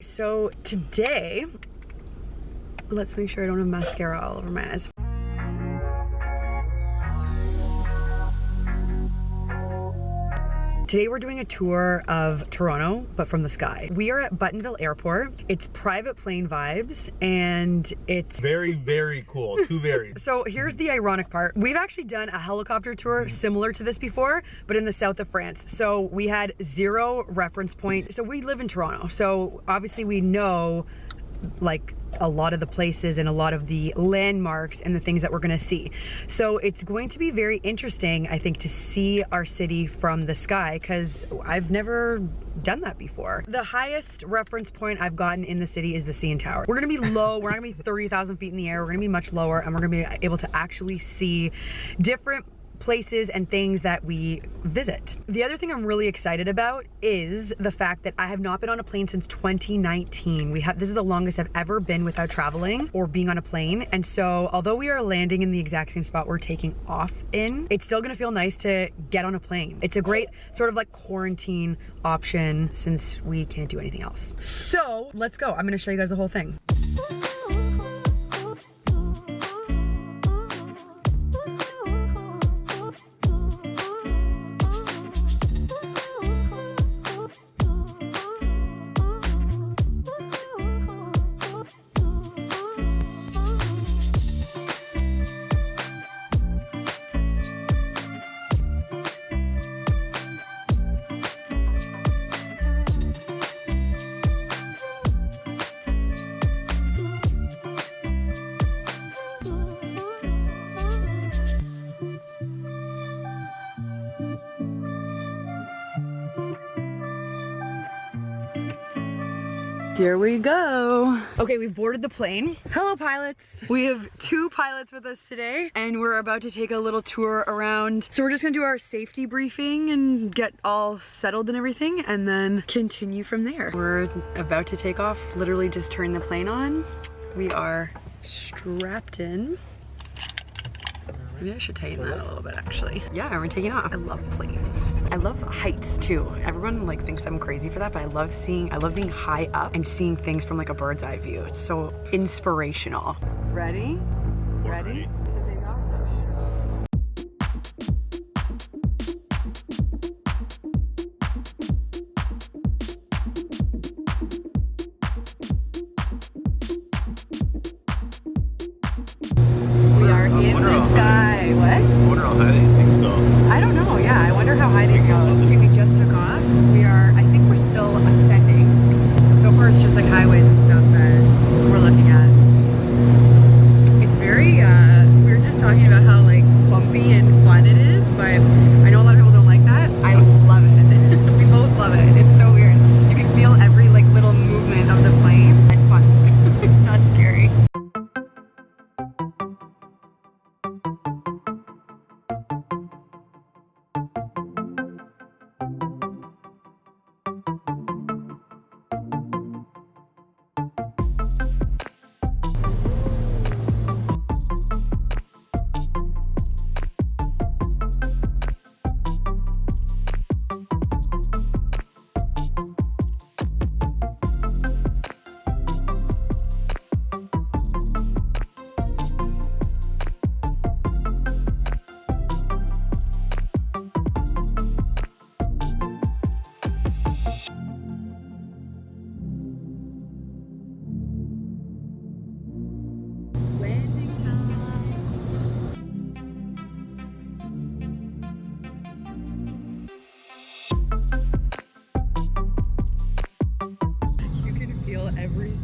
So today, let's make sure I don't have mascara all over my eyes. Today we're doing a tour of Toronto, but from the sky. We are at Buttonville Airport. It's private plane vibes and it's very, very cool. Too very. so here's the ironic part. We've actually done a helicopter tour mm-hmm. similar to this before, but in the south of France. So we had zero reference point. So we live in Toronto. So obviously we know like a lot of the places and a lot of the landmarks and the things that we're gonna see. So it's going to be very interesting, I think, to see our city from the sky because I've never done that before. The highest reference point I've gotten in the city is the CN Tower. We're gonna be low, we're not gonna be 30,000 feet in the air, we're gonna be much lower and we're gonna be able to actually see different places and things that we visit. The other thing I'm really excited about is the fact that I have not been on a plane since 2019. We have this is the longest I've ever been without traveling or being on a plane. And so although we are landing in the exact same spot we're taking off in, it's still gonna feel nice to get on a plane. It's a great sort of like quarantine option since we can't do anything else. So let's go. I'm gonna show you guys the whole thing. Here we go. Okay, we've boarded the plane. Hello pilots. We have two pilots with us today and we're about to take a little tour around. So we're just gonna do our safety briefing and get all settled and everything and then continue from there. We're about to take off, literally just turn the plane on. We are strapped in. Maybe I should tighten that a little bit actually. Yeah, we're taking off. I love planes. I love heights too. Everyone like thinks I'm crazy for that, but I love seeing, I love being high up and seeing things from like a bird's eye view. It's so inspirational. Ready? Ready? Okay, we just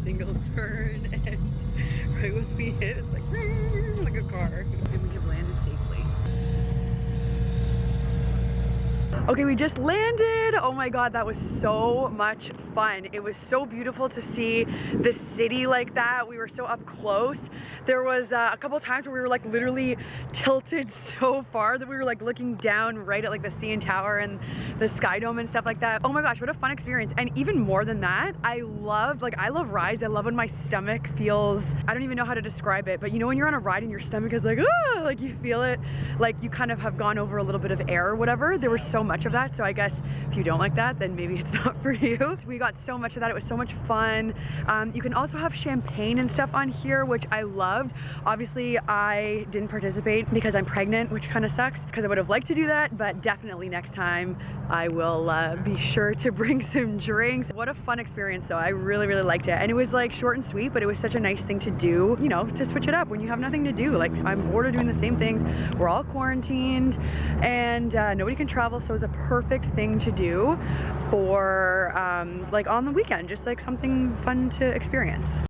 single turn and right when we hit it's like landed. Oh my God, that was so much fun. It was so beautiful to see the city like that. We were so up close. There was uh, a couple times where we were like literally tilted so far that we were like looking down right at like the CN Tower and the Sky Dome and stuff like that. Oh my gosh, what a fun experience. And even more than that, I love, like I love rides. I love when my stomach feels, I don't even know how to describe it, but you know when you're on a ride and your stomach is like, ah, like you feel it, like you kind of have gone over a little bit of air or whatever. There were so much of that. So I guess if you don't like that, then maybe it's not for you. We got so much of that. It was so much fun. Um, you can also have champagne and stuff on here, which I loved. Obviously, I didn't participate because I'm pregnant, which kind of sucks because I would have liked to do that, but definitely next time I will uh, be sure to bring some drinks. What a fun experience though. I really, really liked it. And it was like short and sweet, but it was such a nice thing to do, you know, to switch it up when you have nothing to do. Like I'm bored of doing the same things. We're all quarantined and uh, nobody can travel. So it was a perfect thing to do for um, like on the weekend, just like something fun to experience.